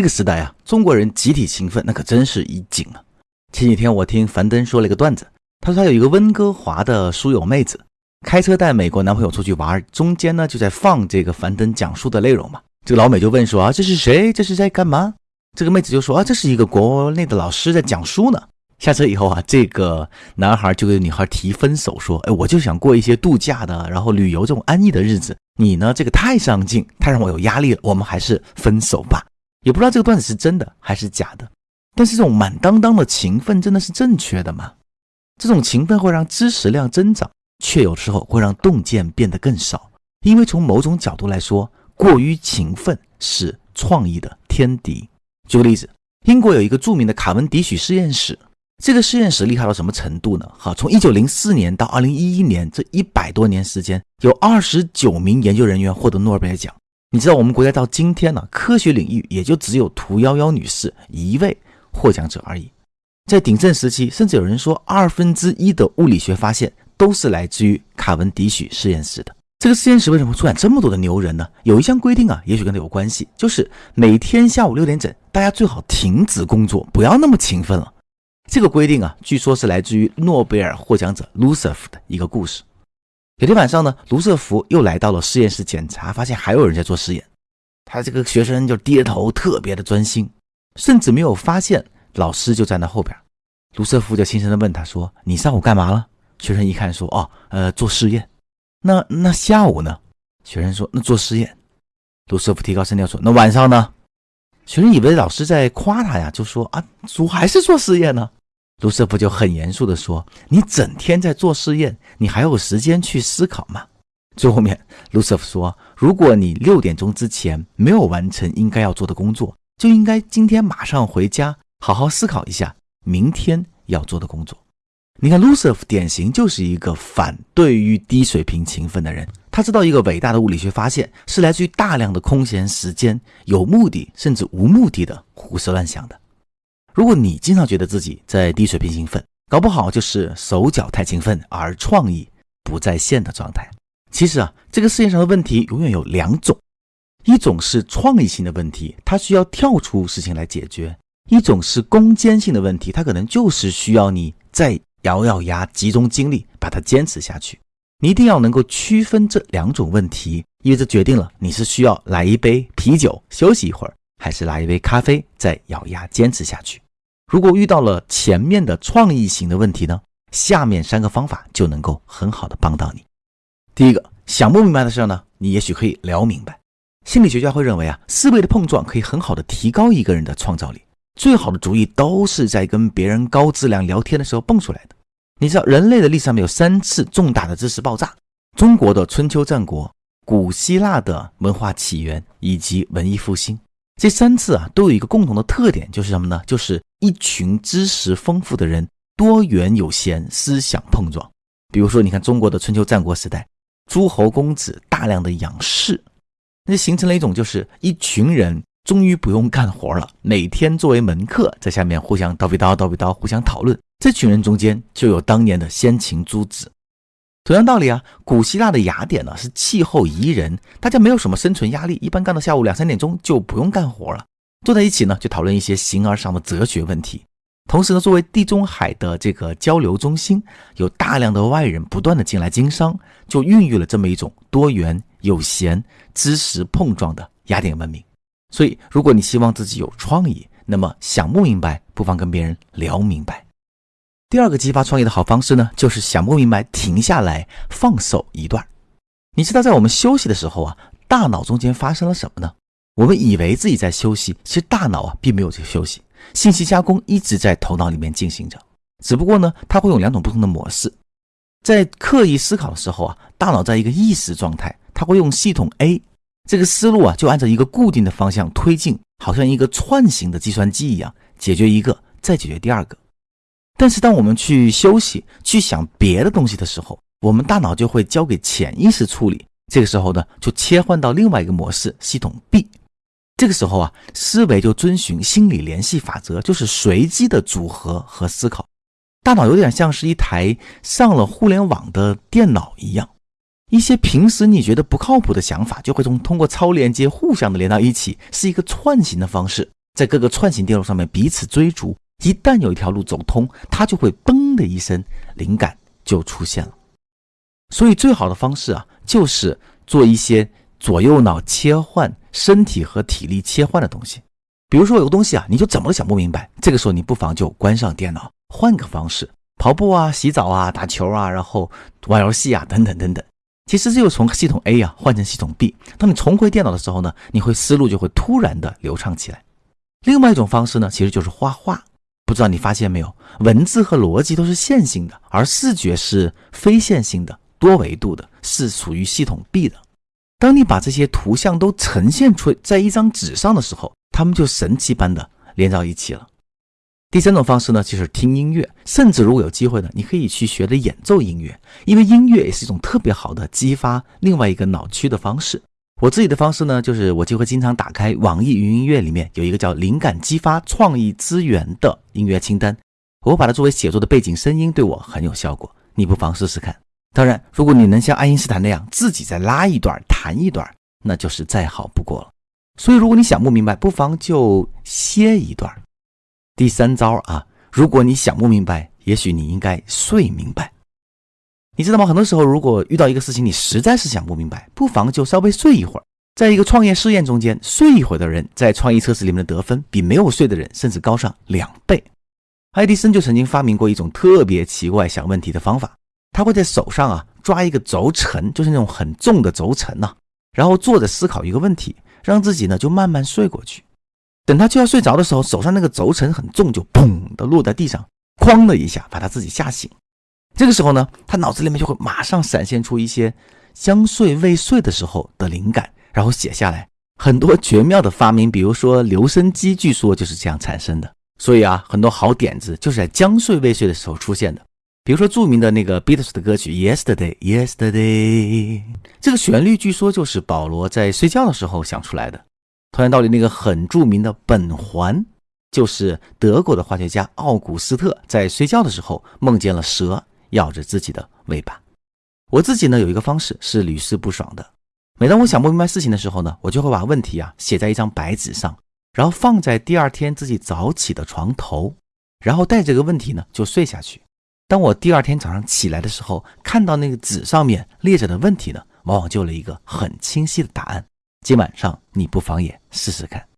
这个时代啊，中国人集体勤奋那可真是一景啊。前几天我听樊登说了一个段子，他说他有一个温哥华的书友妹子，开车带美国男朋友出去玩，中间呢就在放这个樊登讲述的内容嘛。这个老美就问说啊，这是谁？这是在干嘛？这个妹子就说啊，这是一个国内的老师在讲书呢。下车以后啊，这个男孩就给女孩提分手，说，哎，我就想过一些度假的，然后旅游这种安逸的日子。你呢，这个太上进，太让我有压力了，我们还是分手吧。也不知道这个段子是真的还是假的。但是这种满当当的勤奋真的是正确的吗？这种勤奋会让知识量增长，却有时候会让洞见变得更少。因为从某种角度来说，过于勤奋是创意的天敌。举个例子，英国有一个著名的卡文迪许实验室，这个实验室厉害到什么程度呢？好，从一九零四年到二零一一年这一百多年时间，有二十九名研究人员获得诺贝尔奖。你知道我们国家到今天呢，科学领域也就只有屠呦呦女士一位。获奖者而已。在鼎盛时期，甚至有人说二分之一的物理学发现都是来自于卡文迪许实验室的。这个实验室为什么会出现这么多的牛人呢？有一项规定啊，也许跟它有关系，就是每天下午六点整，大家最好停止工作，不要那么勤奋了。这个规定啊，据说是来自于诺贝尔获奖者卢瑟福的一个故事。有天晚上呢，卢瑟福又来到了实验室检查，发现还有人在做实验。他这个学生就低着头，特别的专心。甚至没有发现老师就站在后边，卢瑟福就轻声的问他说：“你上午干嘛了？”学生一看说：“哦，呃，做试验。”那那下午呢？学生说：“那做实验。”卢瑟福提高声调说：“那晚上呢？”学生以为老师在夸他呀，就说：“啊，主还是做实验呢。”卢瑟福就很严肃地说：“你整天在做试验，你还有时间去思考吗？”最后面，卢瑟福说：“如果你六点钟之前没有完成应该要做的工作。”就应该今天马上回家，好好思考一下明天要做的工作。你看，卢瑟福典型就是一个反对于低水平勤奋的人。他知道一个伟大的物理学发现是来自于大量的空闲时间，有目的甚至无目的的胡思乱想的。如果你经常觉得自己在低水平兴奋，搞不好就是手脚太勤奋而创意不在线的状态。其实啊，这个世界上的问题永远有两种。一种是创意性的问题，它需要跳出事情来解决；一种是攻坚性的问题，它可能就是需要你再咬咬牙，集中精力把它坚持下去。你一定要能够区分这两种问题，因为这决定了你是需要来一杯啤酒休息一会儿，还是来一杯咖啡再咬牙坚持下去。如果遇到了前面的创意型的问题呢，下面三个方法就能够很好的帮到你。第一个，想不明白的事呢，你也许可以聊明白。心理学家会认为啊，思维的碰撞可以很好的提高一个人的创造力。最好的主意都是在跟别人高质量聊天的时候蹦出来的。你知道，人类的历史上面有三次重大的知识爆炸：中国的春秋战国、古希腊的文化起源以及文艺复兴。这三次啊，都有一个共同的特点，就是什么呢？就是一群知识丰富的人，多元有闲，思想碰撞。比如说，你看中国的春秋战国时代，诸侯公子大量的仰视。那形成了一种，就是一群人终于不用干活了，每天作为门客在下面互相叨逼叨叨逼叨，互相讨论。这群人中间就有当年的先秦诸子。同样道理啊，古希腊的雅典呢是气候宜人，大家没有什么生存压力，一般干到下午两三点钟就不用干活了，坐在一起呢就讨论一些形而上的哲学问题。同时呢，作为地中海的这个交流中心，有大量的外人不断的进来经商，就孕育了这么一种多元有闲、知识碰撞的雅典文明。所以，如果你希望自己有创意，那么想不明白，不妨跟别人聊明白。第二个激发创意的好方式呢，就是想不明白，停下来放手一段。你知道，在我们休息的时候啊，大脑中间发生了什么呢？我们以为自己在休息，其实大脑啊并没有在休息。信息加工一直在头脑里面进行着，只不过呢，它会用两种不同的模式。在刻意思考的时候啊，大脑在一个意识状态，它会用系统 A 这个思路啊，就按照一个固定的方向推进，好像一个串行的计算机一样，解决一个，再解决第二个。但是当我们去休息、去想别的东西的时候，我们大脑就会交给潜意识处理。这个时候呢，就切换到另外一个模式，系统 B。这个时候啊，思维就遵循心理联系法则，就是随机的组合和思考。大脑有点像是一台上了互联网的电脑一样，一些平时你觉得不靠谱的想法，就会从通过超连接互相的连到一起，是一个串行的方式，在各个串行电路上面彼此追逐，一旦有一条路走通，它就会嘣的一声，灵感就出现了。所以最好的方式啊，就是做一些左右脑切换、身体和体力切换的东西。比如说有个东西啊，你就怎么都想不明白，这个时候你不妨就关上电脑，换个方式，跑步啊、洗澡啊、打球啊，然后玩游戏啊，等等等等。其实这就从系统 A 啊换成系统 B。当你重回电脑的时候呢，你会思路就会突然的流畅起来。另外一种方式呢，其实就是画画。不知道你发现没有，文字和逻辑都是线性的，而视觉是非线性的。多维度的是属于系统 B 的。当你把这些图像都呈现出在一张纸上的时候，它们就神奇般的连到一起了。第三种方式呢，就是听音乐，甚至如果有机会呢，你可以去学的演奏音乐，因为音乐也是一种特别好的激发另外一个脑区的方式。我自己的方式呢，就是我就会经常打开网易云音乐里面有一个叫“灵感激发创意资源”的音乐清单，我把它作为写作的背景声音，对我很有效果。你不妨试试看。当然，如果你能像爱因斯坦那样自己再拉一段、弹一段，那就是再好不过了。所以，如果你想不明白，不妨就歇一段。第三招啊，如果你想不明白，也许你应该睡明白。你知道吗？很多时候，如果遇到一个事情，你实在是想不明白，不妨就稍微睡一会儿。在一个创业试验中间，睡一会儿的人在创意测试里面的得分比没有睡的人甚至高上两倍。爱迪生就曾经发明过一种特别奇怪想问题的方法。他会在手上啊抓一个轴承，就是那种很重的轴承呐，然后坐着思考一个问题，让自己呢就慢慢睡过去。等他就要睡着的时候，手上那个轴承很重，就砰的落在地上，哐的一下把他自己吓醒。这个时候呢，他脑子里面就会马上闪现出一些将睡未睡的时候的灵感，然后写下来。很多绝妙的发明，比如说留声机，据说就是这样产生的。所以啊，很多好点子就是在将睡未睡的时候出现的。比如说著名的那个 Beatles 的歌曲 Yesterday Yesterday，这个旋律据说就是保罗在睡觉的时候想出来的。同样道理，那个很著名的苯环，就是德国的化学家奥古斯特在睡觉的时候梦见了蛇咬着自己的尾巴。我自己呢有一个方式是屡试不爽的，每当我想不明白事情的时候呢，我就会把问题啊写在一张白纸上，然后放在第二天自己早起的床头，然后带这个问题呢就睡下去。当我第二天早上起来的时候，看到那个纸上面列着的问题呢，往往就了一个很清晰的答案。今晚上你不妨也试试看。